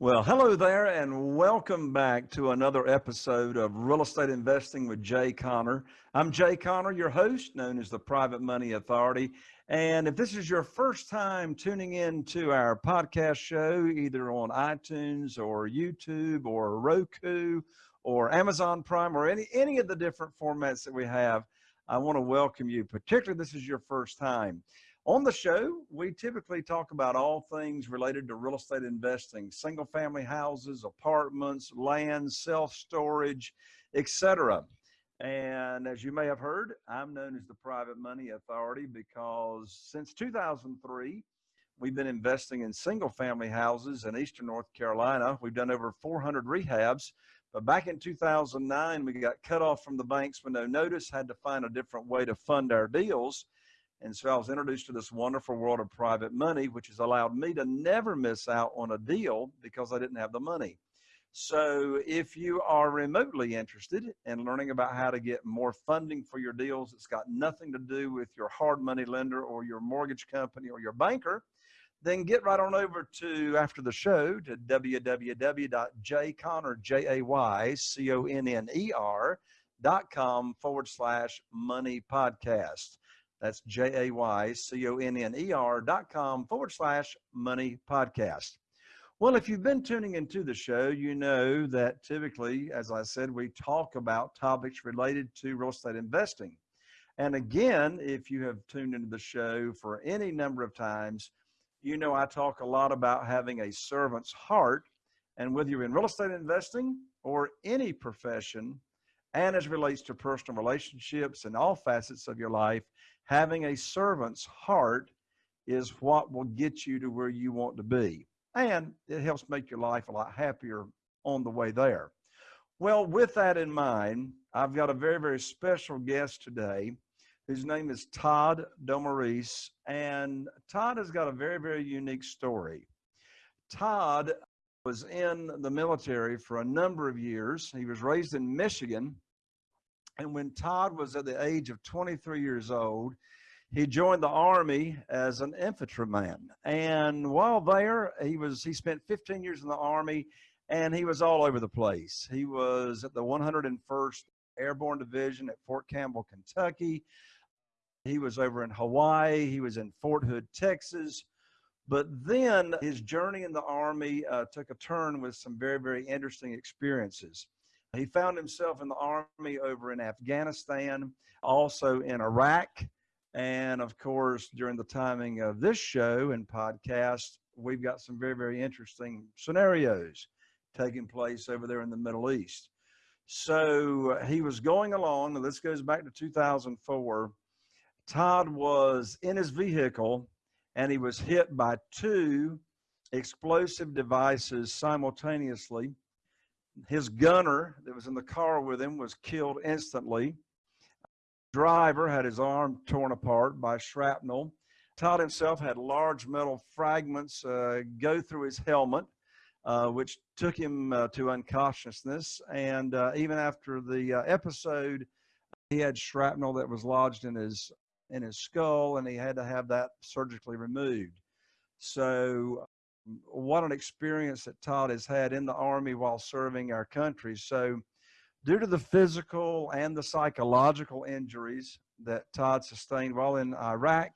Well, hello there, and welcome back to another episode of Real Estate Investing with Jay Conner. I'm Jay Conner, your host, known as the Private Money Authority. And if this is your first time tuning in to our podcast show, either on iTunes or YouTube or Roku or Amazon Prime or any, any of the different formats that we have, I want to welcome you, particularly this is your first time. On the show, we typically talk about all things related to real estate investing, single family houses, apartments, land, self-storage, etc. And as you may have heard, I'm known as the Private Money Authority because since 2003, we've been investing in single family houses in Eastern North Carolina. We've done over 400 rehabs. But back in 2009, we got cut off from the banks with no notice, had to find a different way to fund our deals. And so I was introduced to this wonderful world of private money, which has allowed me to never miss out on a deal because I didn't have the money. So if you are remotely interested in learning about how to get more funding for your deals, it's got nothing to do with your hard money lender or your mortgage company or your banker, then get right on over to after the show to www.jayconner.com forward slash money podcast. That's J A Y C O N N E R dot com forward slash money podcast. Well, if you've been tuning into the show, you know that typically, as I said, we talk about topics related to real estate investing. And again, if you have tuned into the show for any number of times, you know I talk a lot about having a servant's heart. And whether you're in real estate investing or any profession, and as relates to personal relationships and all facets of your life, having a servant's heart is what will get you to where you want to be. And it helps make your life a lot happier on the way there. Well, with that in mind, I've got a very, very special guest today whose name is Todd Domaris. And Todd has got a very, very unique story. Todd was in the military for a number of years. He was raised in Michigan and when Todd was at the age of 23 years old, he joined the army as an infantryman. And while there, he was he spent 15 years in the army and he was all over the place. He was at the 101st Airborne Division at Fort Campbell, Kentucky. He was over in Hawaii. He was in Fort Hood, Texas. But then his journey in the Army uh, took a turn with some very, very interesting experiences. He found himself in the army over in Afghanistan, also in Iraq. And of course, during the timing of this show and podcast, we've got some very, very interesting scenarios taking place over there in the Middle East. So he was going along, and this goes back to 2004. Todd was in his vehicle and he was hit by two explosive devices simultaneously his gunner that was in the car with him was killed instantly. Driver had his arm torn apart by shrapnel. Todd himself had large metal fragments uh, go through his helmet, uh, which took him uh, to unconsciousness. And uh, even after the uh, episode, he had shrapnel that was lodged in his in his skull, and he had to have that surgically removed. So what an experience that Todd has had in the Army while serving our country. So, due to the physical and the psychological injuries that Todd sustained while in Iraq,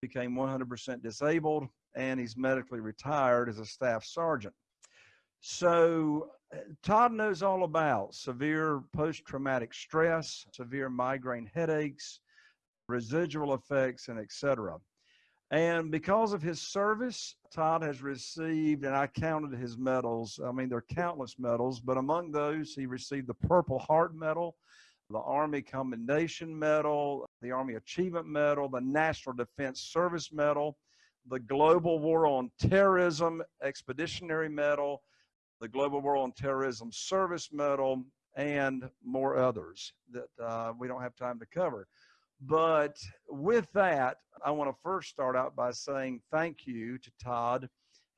became 100% disabled, and he's medically retired as a staff sergeant. So, Todd knows all about severe post traumatic stress, severe migraine headaches, residual effects, and etc. And because of his service, Todd has received, and I counted his medals. I mean, there are countless medals, but among those, he received the Purple Heart Medal, the Army Commendation Medal, the Army Achievement Medal, the National Defense Service Medal, the Global War on Terrorism Expeditionary Medal, the Global War on Terrorism Service Medal, and more others that uh, we don't have time to cover. But with that, I want to first start out by saying thank you to Todd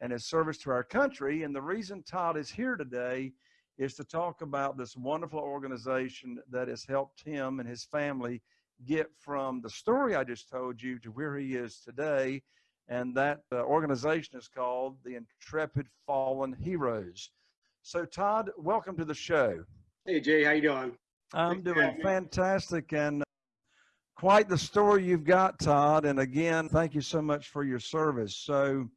and his service to our country. And the reason Todd is here today is to talk about this wonderful organization that has helped him and his family get from the story I just told you to where he is today. And that uh, organization is called the Intrepid Fallen Heroes. So, Todd, welcome to the show. Hey, Jay, how you doing? I'm doing fantastic and quite the story you've got, Todd. And again, thank you so much for your service. So,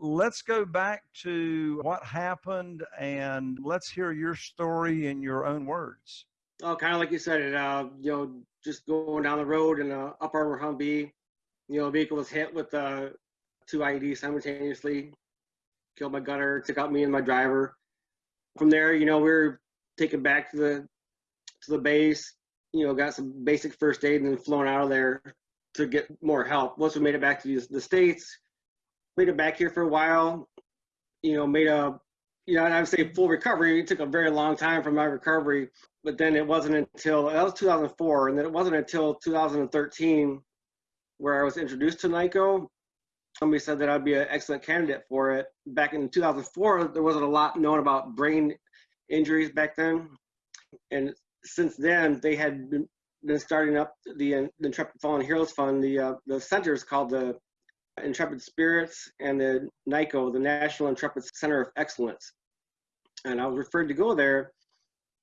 let's go back to what happened and let's hear your story in your own words. Oh, kind of like you said it. Uh, you know, just going down the road in Up Armor Humvee, you know, vehicle was hit with uh, two IEDs simultaneously, killed my gunner, took out me and my driver. From there, you know, we were taken back to the to the base. You know, got some basic first aid and then flown out of there to get more help. Once we made it back to the, states, made it back here for a while. You know, made a you know, I would say full recovery. It took a very long time for my recovery, but then it wasn't until that was 2004, and then it wasn't until 2013 where I was introduced to NICoE. Somebody said that I'd be an excellent candidate for it. Back in 2004, there wasn't a lot known about brain injuries back then, and since then they had been, been starting up the, the Intrepid Fallen Heroes Fund. The uh, the center is called the Intrepid Spirits and the NICoE, the National Intrepid Center of Excellence. And I was referred to go there,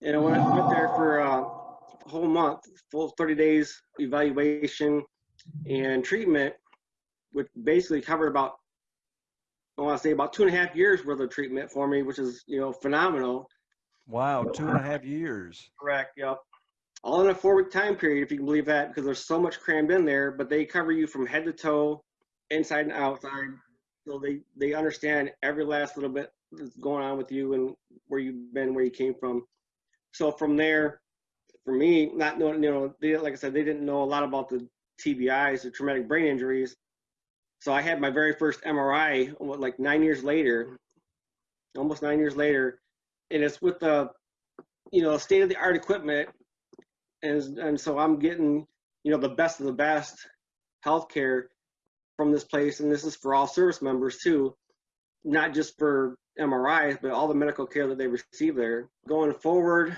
and I went, went there for uh, a whole month, full 30 days evaluation and treatment, which basically covered about, I want to say about two and a half years worth of treatment for me, which is, you know, phenomenal. Wow, two and a uh, half years. Correct, yep. All in a four week time period, if you can believe that, because there's so much crammed in there, but they cover you from head to toe inside and outside. So they they understand every last little bit that's going on with you and where you've been, where you came from. So from there, for me, not knowing, you know, they, like I said, they didn't know a lot about the TBIs, the traumatic brain injuries. So I had my very first MRI like nine years later, almost nine years later, and it's with the, you know, state of the art equipment, and and so I'm getting, you know, the best of the best healthcare from this place, and this is for all service members too, not just for MRIs, but all the medical care that they receive there. Going forward,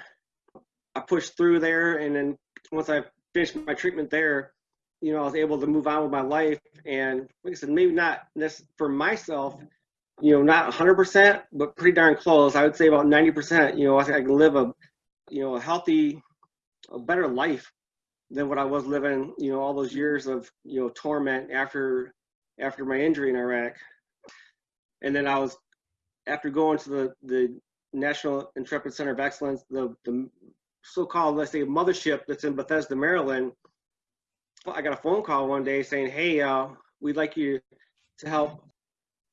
I pushed through there, and then once I finished my treatment there, you know, I was able to move on with my life. And like I said, maybe not this for myself, you know, not 100%, but pretty darn close. I would say about 90%. You know, I, think I can live a, you know, a healthy, a better life than what I was living, you know, all those years of, you know, torment after after my injury in Iraq. And then I was after going to the the National Intrepid Center of Excellence, the the so-called let's say mothership that's in Bethesda, Maryland. I got a phone call one day saying, "Hey, uh, we'd like you to help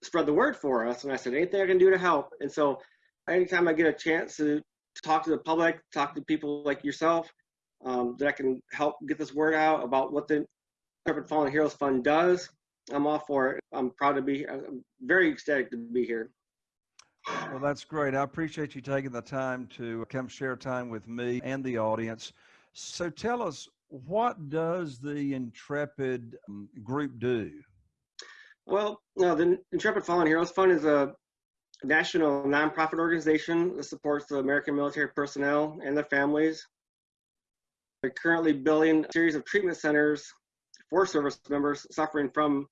spread the word for us." And I said, "Anything I can do to help." And so, anytime I get a chance to talk to the public, talk to people like yourself, um, that I can help get this word out about what the Intrepid Fallen Heroes Fund does. I'm all for it. I'm proud to be. I'm very ecstatic to be here. Well, that's great. I appreciate you taking the time to come share time with me and the audience. So, tell us, what does the Intrepid um, group do? Well, no, the Intrepid Fallen Heroes Fund is a national nonprofit organization that supports the American military personnel and their families They're currently building a series of treatment centers for service members suffering from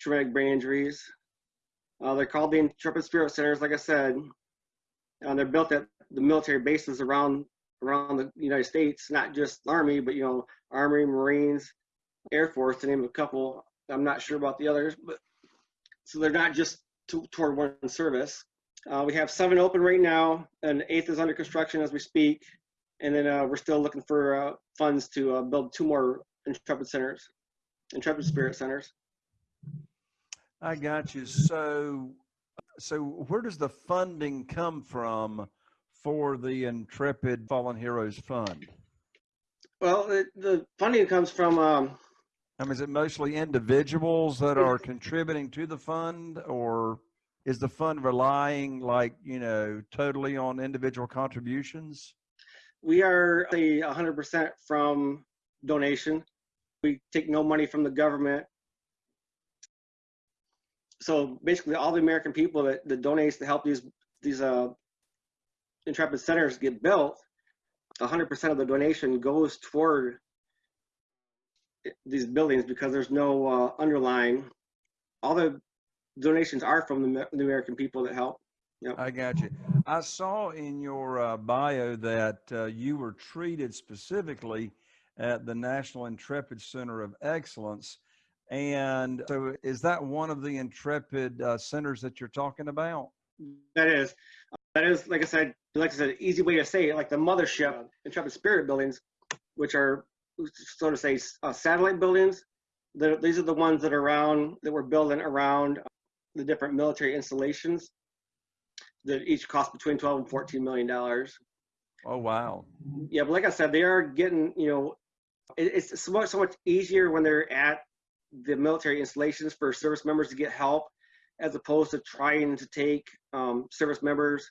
traumatic brain injuries. Uh, they're called the Intrepid Spirit Centers, like I said. Uh, they're built at the military bases around around the United States, not just Army, but you know, Army, Marines, Air Force, to name a couple. I'm not sure about the others, but so they're not just to, toward one service. Uh, we have seven open right now, and eighth is under construction as we speak and then uh, we're still looking for uh, funds to uh, build two more Intrepid centers, Intrepid Spirit centers. I got you. So, so where does the funding come from for the Intrepid Fallen Heroes Fund? Well, it, the funding comes from. Um, I mean, is it mostly individuals that are contributing to the fund, or is the fund relying, like you know, totally on individual contributions? we are a 100% from donation. We take no money from the government. So basically, all the American people that, that donates to help these these uh, Intrepid centers get built, 100% of the donation goes toward these buildings because there's no uh, underlying. All the donations are from the, the American people that help. Yep. I got you. I saw in your uh, bio that uh, you were treated specifically at the National Intrepid Center of Excellence. And so is that one of the Intrepid uh, centers that you're talking about? That is, that is, like I said, like I said, easy way to say it, like the mothership, Intrepid Spirit buildings, which are, so to say, uh, satellite buildings. The, these are the ones that are around, that we're building around the different military installations that each cost between 12 and 14 million dollars. Oh, wow. Yeah, but like I said, they are getting, you know, it, it's so much, so much easier when they're at the military installations for service members to get help as opposed to trying to take um, service members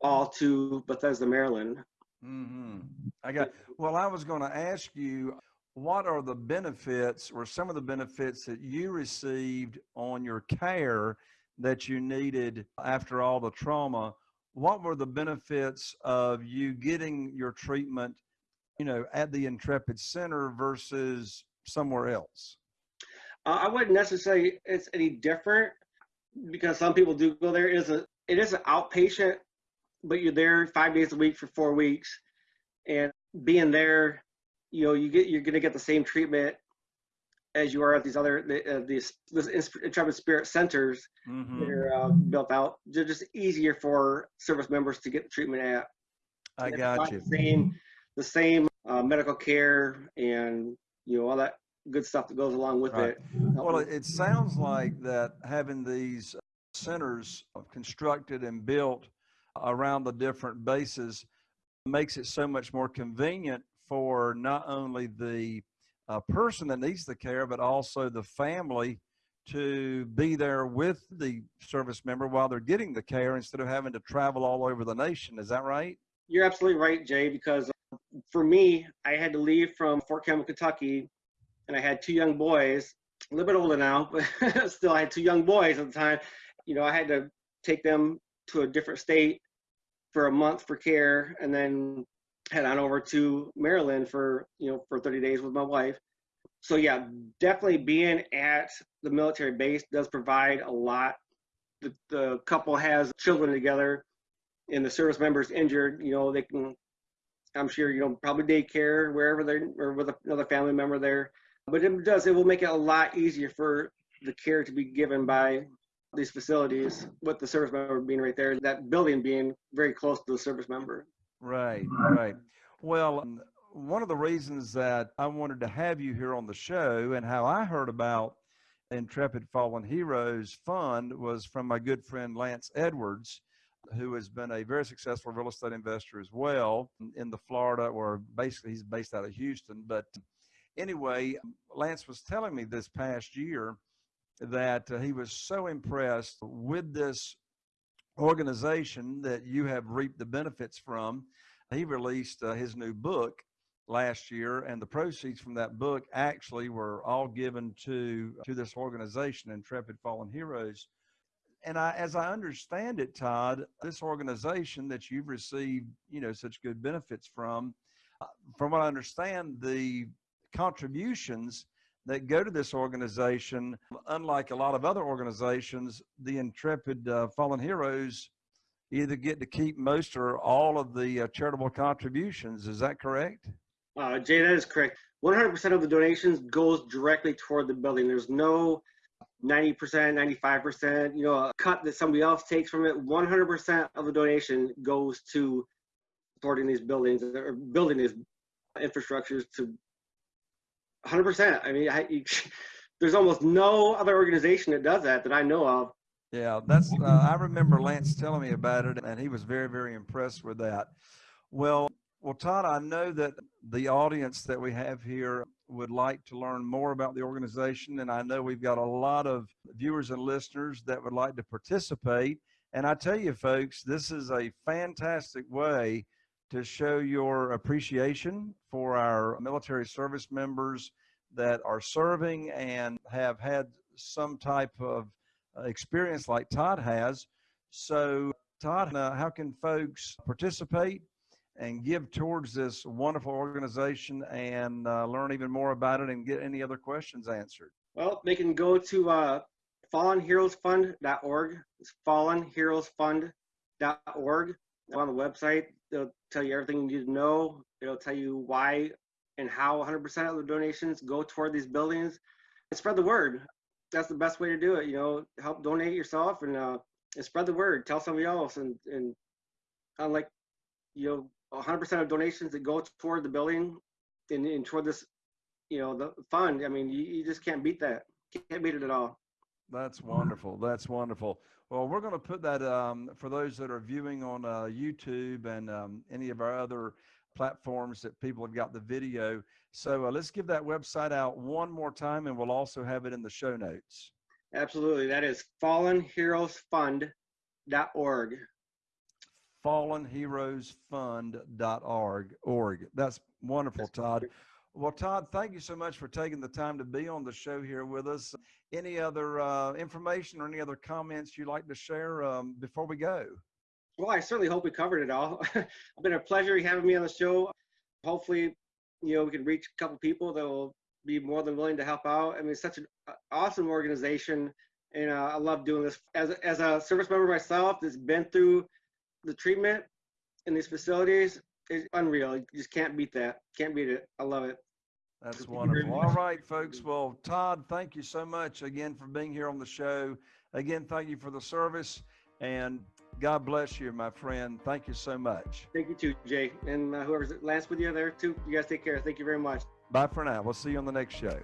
all to Bethesda, Maryland. Mm-hmm. I got, well, I was going to ask you, what are the benefits or some of the benefits that you received on your care that you needed after all the trauma? What were the benefits of you getting your treatment, you know, at the Intrepid Center versus somewhere else? Uh, I wouldn't necessarily it's any different because some people do go there. It is a it is an outpatient, but you're there five days a week for four weeks, and being there, you know, you get you're gonna get the same treatment as you are at these other uh, these this Intrepid Spirit centers mm-hmm. that are uh, built out. They're just easier for service members to get the treatment at. I got you. The same, the same uh, medical care and you know all that good stuff that goes along with right. it. Well, it sounds like that having these centers constructed and built around the different bases makes it so much more convenient for not only the uh, person that needs the care, but also the family to be there with the service member while they're getting the care instead of having to travel all over the nation. Is that right? You're absolutely right, Jay, because for me, I had to leave from Fort Campbell, Kentucky and I had two young boys, a little bit older now, but still I had two young boys at the time. You know, I had to take them to a different state for a month for care and then head on over to Maryland for, you know, for 30 days with my wife. So yeah, definitely being at the military base does provide a lot. The, the couple has children together and the service members injured, you know, they can, I'm sure, you know, probably daycare, wherever they're, or with another family member there but it does, it will make it a lot easier for the care to be given by these facilities with the service member being right there, that building being very close to the service member. Right, right. Well, um, one of the reasons that I wanted to have you here on the show and how I heard about Intrepid Fallen Heroes Fund was from my good friend Lance Edwards, who has been a very successful real estate investor as well in the Florida, or basically he's based out of Houston, but anyway, Lance was telling me this past year that uh, he was so impressed with this organization that you have reaped the benefits from. He released uh, his new book last year, and the proceeds from that book actually were all given to to this organization, Intrepid Fallen Heroes. And I, as I understand it, Todd, this organization that you've received, you know, such good benefits from, uh, from what I understand, the contributions that go to this organization, unlike a lot of other organizations, the Intrepid uh, Fallen Heroes either get to keep most or all of the uh, charitable contributions. Is that correct? Uh, Jay, that is correct. 100% of the donations goes directly toward the building. There's no 90%, 95%, you know, a cut that somebody else takes from it. 100% of the donation goes to supporting these buildings or building these infrastructures to hundred percent. I mean, I, you, there's almost no other organization that does that that I know of. Yeah, that's. Uh, I remember Lance telling me about it, and he was very, very impressed with that. Well, well, Todd, I know that the audience that we have here would like to learn more about the organization, and I know we've got a lot of viewers and listeners that would like to participate. And I tell you, folks, this is a fantastic way to show your appreciation for our military service members that are serving and have had some type of uh, experience like Todd has. So Todd, uh, how can folks participate and give towards this wonderful organization and uh, learn even more about it and get any other questions answered? Well, they can go to uh, fallenheroesfund.org. It's fallenheroesfund.org. On the website, they'll tell you everything you need to know. It'll tell you why and how 100% of the donations go toward these buildings. And spread the word. That's the best way to do it. You know, help donate yourself and, uh, and spread the word. Tell somebody else. And, and unlike, you know, 100% of donations that go toward the building and, and toward this, you know, the fund. I mean, you, you just can't beat that. Can't beat it at all. That's wonderful. That's wonderful. Well, we're going to put that um, for those that are viewing on uh, YouTube and um, any of our other platforms that people have got the video. So uh, let's give that website out one more time and we'll also have it in the show notes. Absolutely. That is fallenheroesfund.org. Fallenheroesfund.org. Org. That's wonderful, Todd. Well, Todd, thank you so much for taking the time to be on the show here with us. Any other uh, information or any other comments you'd like to share um, before we go? Well, I certainly hope we covered it all. it's been a pleasure having me on the show. Hopefully, you know, we can reach a couple people that will be more than willing to help out. I mean, it's such an awesome organization, and uh, I love doing this. As as a service member myself that's been through the treatment in these facilities, it's unreal. You just can't beat that. Can't beat it. I love it. That's wonderful. All right, folks. Well, Todd, thank you so much again for being here on the show. Again, thank you for the service and God bless you, my friend. Thank you so much. Thank you too, Jay. And uh, whoever's last with you there too, you guys take care. Thank you very much. Bye for now. We'll see you on the next show.